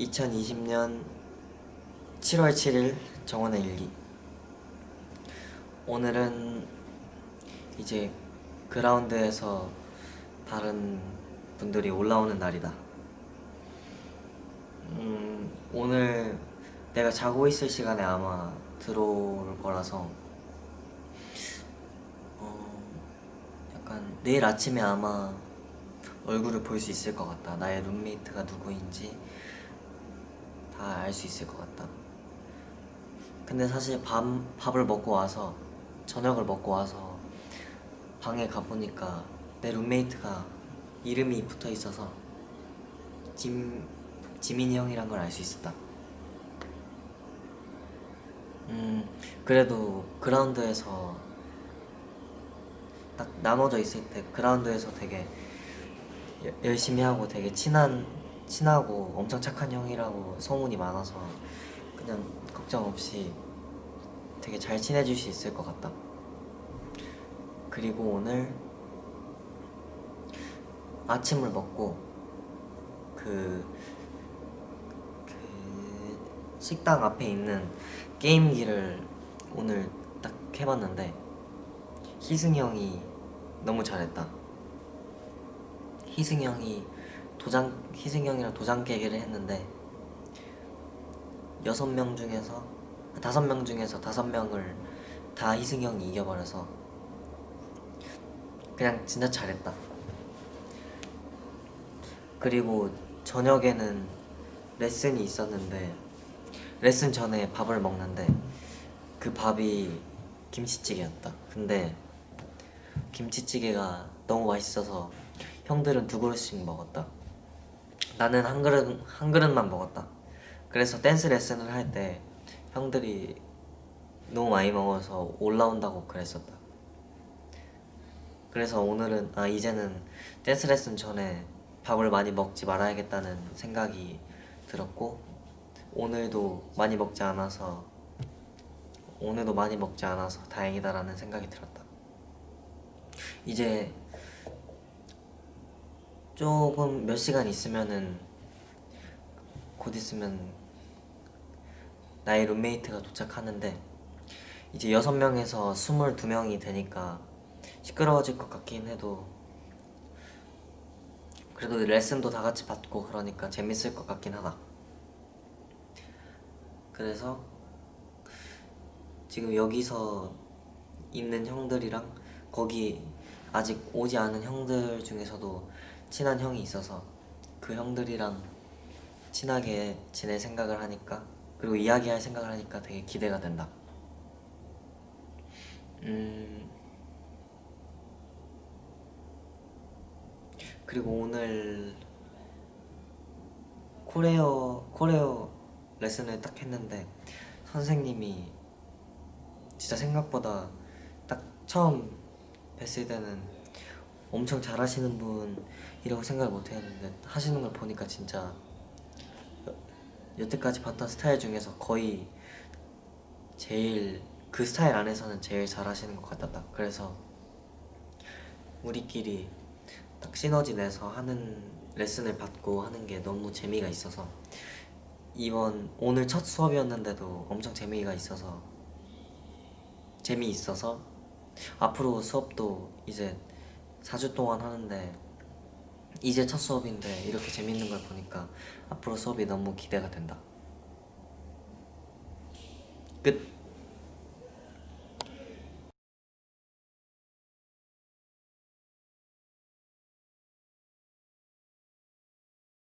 2020년 7월 7일 정원의 일기 오늘은 이제 그라운드에서 다른 분들이 올라오는 날이다 음, 오늘 내가 자고 있을 시간에 아마 들어올 거라서 어, 약간 내일 아침에 아마 얼굴을 볼 수 있을 것 같다. 나의 룸메이트가 누구인지 다 알 수 있을 것 같다. 근데 사실 밥, 밥을 먹고 와서 저녁을 먹고 와서 방에 가보니까 내 룸메이트가 이름이 붙어 있어서 짐, 지민이 형이란 걸 알 수 있었다. 음, 그래도 그라운드에서 딱 나눠져 있을 때 그라운드에서 되게 여- 열심히 하고 되게 친한 친하고 엄청 착한 형이라고 소문이 많아서 그냥 걱정 없이 되게 잘 친해질 수 있을 것 같다. 그리고 오늘 아침을 먹고 그, 그 식당 앞에 있는 게임기를 오늘 딱 해봤는데 희승이 형이 너무 잘했다. 희승이 형이 도장 희승이 형이랑 도장 깨기를 했는데 여섯 명 중에서 다섯 명 중에서 다섯 명을 다 희승이 형이 이겨버려서 그냥 진짜 잘했다. 그리고 저녁에는 레슨이 있었는데 레슨 전에 밥을 먹는데 그 밥이 김치찌개였다. 근데 김치찌개가 너무 맛있어서 형들은 두 그릇씩 먹었다. 나는 한 그릇 한 그릇만 먹었다. 그래서 댄스 레슨을 할 때 형들이 너무 많이 먹어서 올라온다고 그랬었다. 그래서 오늘은 아 이제는 댄스 레슨 전에 밥을 많이 먹지 말아야겠다는 생각이 들었고 오늘도 많이 먹지 않아서 오늘도 많이 먹지 않아서 다행이다라는 생각이 들었다. 이제 조금 몇 시간 있으면은 곧 있으면 나의 룸메이트가 도착하는데 이제 여섯 명에서 스물두 명이 되니까 시끄러워질 것 같긴 해도 그래도 레슨도 다 같이 받고 그러니까 재밌을 것 같긴 하다. 그래서 지금 여기서 있는 형들이랑 거기 아직 오지 않은 형들 중에서도 친한 형이 있어서 그 형들이랑 친하게 지낼 생각을 하니까 그리고 이야기할 생각을 하니까 되게 기대가 된다. 음 그리고 오늘 코레어 코레어 레슨을 딱 했는데 선생님이 진짜 생각보다 딱 처음 뵀을 때는 엄청 잘하시는 분이라고 생각을 못 했는데 하시는 걸 보니까 진짜 여, 여태까지 봤던 스타일 중에서 거의 제일 그 스타일 안에서는 제일 잘하시는 것 같았다. 그래서 우리끼리 딱 시너지 내서 하는 레슨을 받고 하는 게 너무 재미가 있어서 이번 오늘 첫 수업이었는데도 엄청 재미가 있어서 재미있어서 앞으로 수업도 이제 4주 동안 하는데 이제 첫 수업인데 이렇게 재밌는 걸 보니까 앞으로 수업이 너무 기대가 된다. 끝